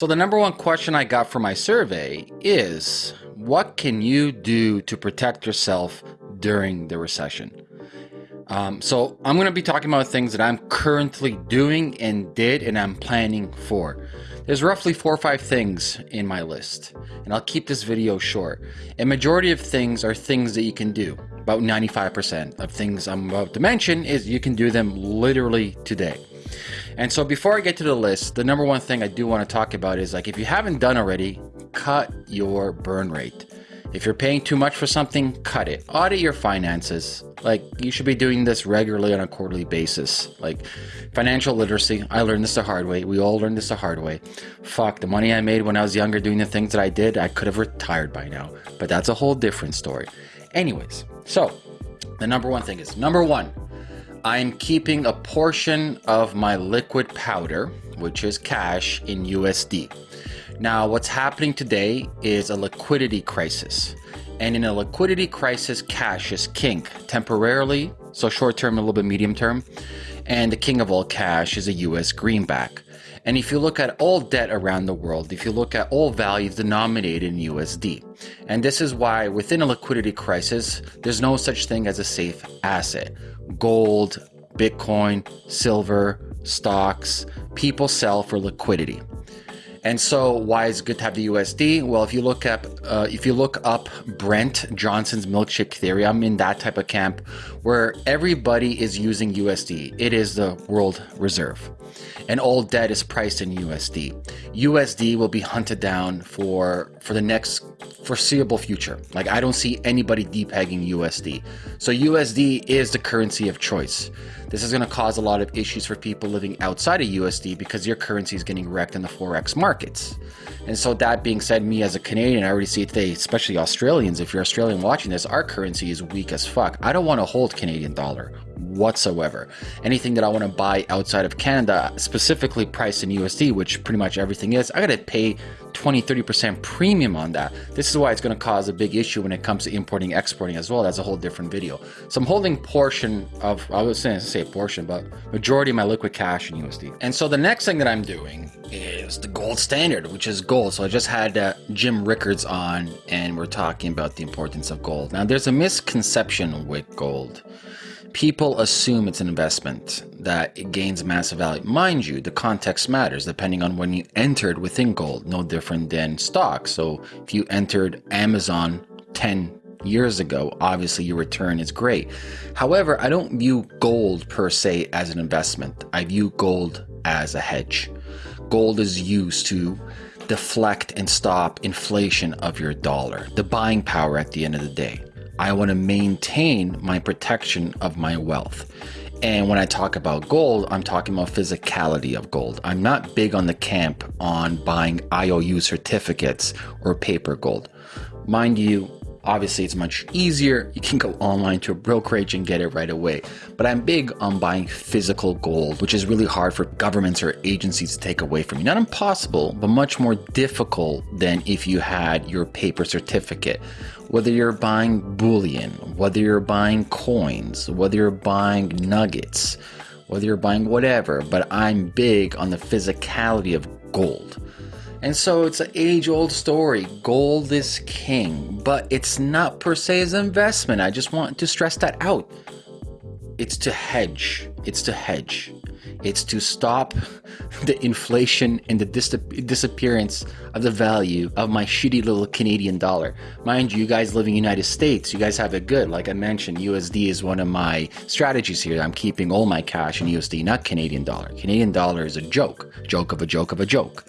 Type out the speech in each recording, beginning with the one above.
So, the number one question I got for my survey is what can you do to protect yourself during the recession? Um, so, I'm going to be talking about things that I'm currently doing and did and I'm planning for. There's roughly four or five things in my list, and I'll keep this video short. A majority of things are things that you can do. About 95% of things I'm about to mention is you can do them literally today. And so before I get to the list, the number one thing I do want to talk about is like if you haven't done already, cut your burn rate. If you're paying too much for something, cut it. Audit your finances. Like you should be doing this regularly on a quarterly basis. Like financial literacy, I learned this the hard way. We all learned this the hard way. Fuck, the money I made when I was younger doing the things that I did, I could have retired by now. But that's a whole different story. Anyways, so the number one thing is number one, I'm keeping a portion of my liquid powder, which is cash, in USD. Now, what's happening today is a liquidity crisis. And in a liquidity crisis, cash is king temporarily, so short term, a little bit medium term. And the king of all cash is a US greenback. And if you look at all debt around the world, if you look at all values denominated in USD, and this is why within a liquidity crisis, there's no such thing as a safe asset. Gold, Bitcoin, silver, stocks, people sell for liquidity. And so, why is it good to have the USD? Well, if you look up, uh, if you look up Brent Johnson's milkshake theory, I'm in that type of camp where everybody is using USD. It is the world reserve, and all debt is priced in USD. USD will be hunted down for for the next foreseeable future. Like I don't see anybody depegging USD. So USD is the currency of choice. This is going to cause a lot of issues for people living outside of USD because your currency is getting wrecked in the Forex markets. And so, that being said, me as a Canadian, I already see it today, especially Australians. If you're Australian watching this, our currency is weak as fuck. I don't want to hold Canadian dollar whatsoever. Anything that I want to buy outside of Canada, specifically priced in USD, which pretty much everything is, I got to pay 20 30% premium on that. This is why it's to cause a big issue when it comes to importing, exporting as well. That's a whole different video. So I'm holding portion of, I was saying say portion, but majority of my liquid cash in USD. And so the next thing that I'm doing is the gold standard, which is gold. So I just had uh, Jim Rickards on, and we're talking about the importance of gold. Now, there's a misconception with gold people assume it's an investment, that it gains massive value. Mind you, the context matters depending on when you entered within gold, no different than stocks. So if you entered Amazon 10 years ago, obviously your return is great. However, I don't view gold per se as an investment, I view gold as a hedge. Gold is used to deflect and stop inflation of your dollar, the buying power at the end of the day. I want to maintain my protection of my wealth. And when I talk about gold, I'm talking about physicality of gold. I'm not big on the camp on buying IOU certificates or paper gold. Mind you, obviously it's much easier. You can go online to a brokerage and get it right away. But I'm big on buying physical gold, which is really hard for governments or agencies to take away from you. Not impossible, but much more difficult than if you had your paper certificate whether you're buying bullion, whether you're buying coins, whether you're buying nuggets, whether you're buying whatever, but I'm big on the physicality of gold. And so it's an age old story. Gold is king, but it's not per se as an investment. I just want to stress that out. It's to hedge. It's to hedge. It's to stop the inflation and the dis- disappearance of the value of my shitty little Canadian dollar. Mind you, you guys live in the United States, you guys have it good. Like I mentioned, USD is one of my strategies here. I'm keeping all my cash in USD, not Canadian dollar. Canadian dollar is a joke, joke of a joke of a joke.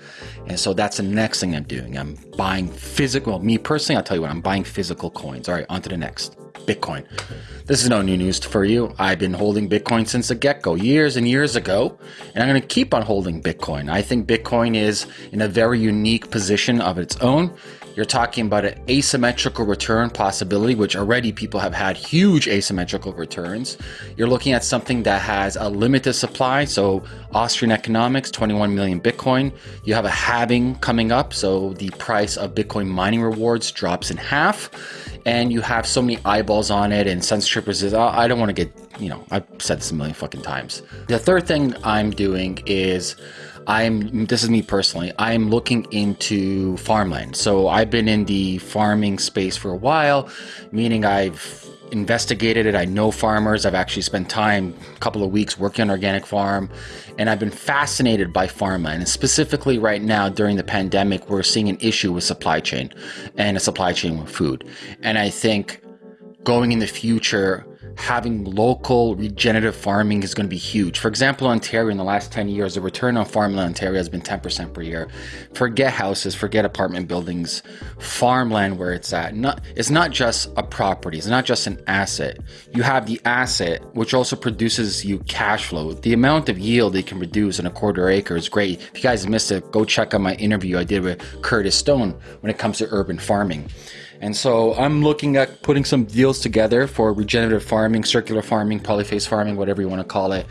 And so that's the next thing I'm doing. I'm buying physical, me personally, I'll tell you what, I'm buying physical coins. All right, on to the next. Bitcoin. This is no new news for you. I've been holding Bitcoin since the get go, years and years ago, and I'm going to keep on holding Bitcoin. I think Bitcoin is in a very unique position of its own. You're talking about an asymmetrical return possibility, which already people have had huge asymmetrical returns. You're looking at something that has a limited supply. So, Austrian economics, 21 million Bitcoin. You have a halving coming up. So, the price of Bitcoin mining rewards drops in half and you have so many eyeballs on it and censorship is oh, I don't want to get, you know, I've said this a million fucking times. The third thing I'm doing is I'm this is me personally. I'm looking into farmland. So I've been in the farming space for a while, meaning I've investigated it. I know farmers. I've actually spent time, a couple of weeks working on organic farm, and I've been fascinated by farmland. And specifically right now during the pandemic, we're seeing an issue with supply chain and a supply chain with food. And I think going in the future, having local regenerative farming is going to be huge. For example, Ontario in the last 10 years, the return on farmland in Ontario has been 10% per year. Forget houses, forget apartment buildings, farmland where it's at. Not, it's not just a property, it's not just an asset. You have the asset, which also produces you cash flow. The amount of yield they can produce in a quarter acre is great. If you guys missed it, go check out my interview I did with Curtis Stone when it comes to urban farming. And so I'm looking at putting some deals together for regenerative farming, circular farming, polyface farming, whatever you want to call it.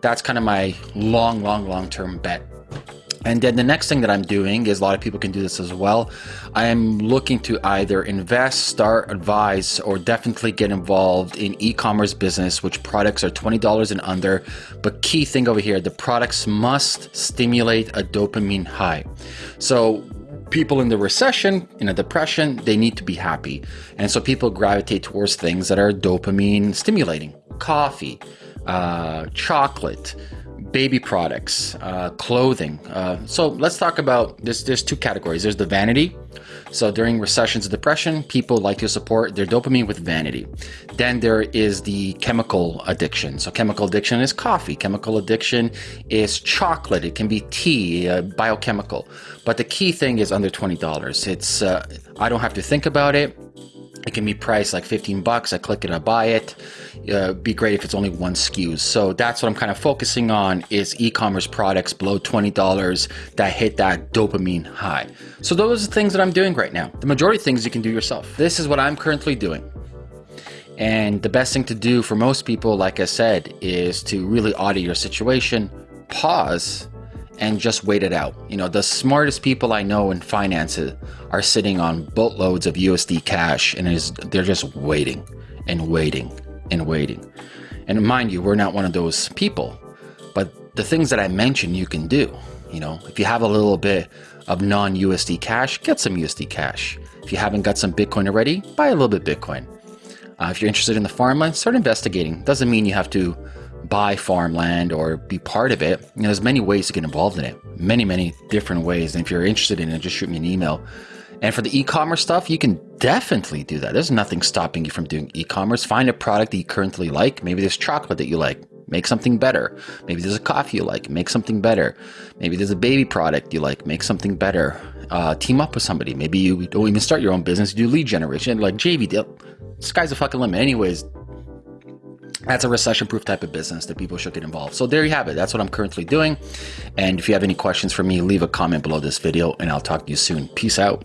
That's kind of my long, long, long term bet. And then the next thing that I'm doing is a lot of people can do this as well. I am looking to either invest, start, advise, or definitely get involved in e commerce business, which products are $20 and under. But key thing over here the products must stimulate a dopamine high. So people in the recession, in a depression, they need to be happy. And so people gravitate towards things that are dopamine stimulating coffee, uh, chocolate, baby products, uh, clothing. Uh, so let's talk about this. There's two categories. There's the vanity. So during recessions and depression, people like to support their dopamine with vanity. Then there is the chemical addiction. So chemical addiction is coffee. Chemical addiction is chocolate. It can be tea, uh, biochemical. But the key thing is under twenty dollars. It's uh, I don't have to think about it. It can be priced like 15 bucks. I click it, I buy it. Uh, be great if it's only one SKUs. So that's what I'm kind of focusing on is e-commerce products below $20 that hit that dopamine high. So those are the things that I'm doing right now. The majority of things you can do yourself. This is what I'm currently doing. And the best thing to do for most people, like I said, is to really audit your situation, pause, and just wait it out. You know, the smartest people I know in finances are sitting on boatloads of USD cash and is they're just waiting and waiting and waiting. And mind you, we're not one of those people. But the things that I mentioned you can do. You know, if you have a little bit of non USD cash, get some USD cash. If you haven't got some Bitcoin already, buy a little bit Bitcoin. Uh, if you're interested in the farmland, start investigating. Doesn't mean you have to buy farmland or be part of it. You know, there's many ways to get involved in it. Many, many different ways. And if you're interested in it, just shoot me an email. And for the e-commerce stuff, you can definitely do that. There's nothing stopping you from doing e-commerce. Find a product that you currently like. Maybe there's chocolate that you like. Make something better. Maybe there's a coffee you like. Make something better. Maybe there's a baby product you like. Make something better. Uh, team up with somebody. Maybe you don't even start your own business. You do lead generation like JV. Sky's the fucking limit. Anyways, that's a recession proof type of business that people should get involved. So there you have it. That's what I'm currently doing. And if you have any questions for me, leave a comment below this video and I'll talk to you soon. Peace out.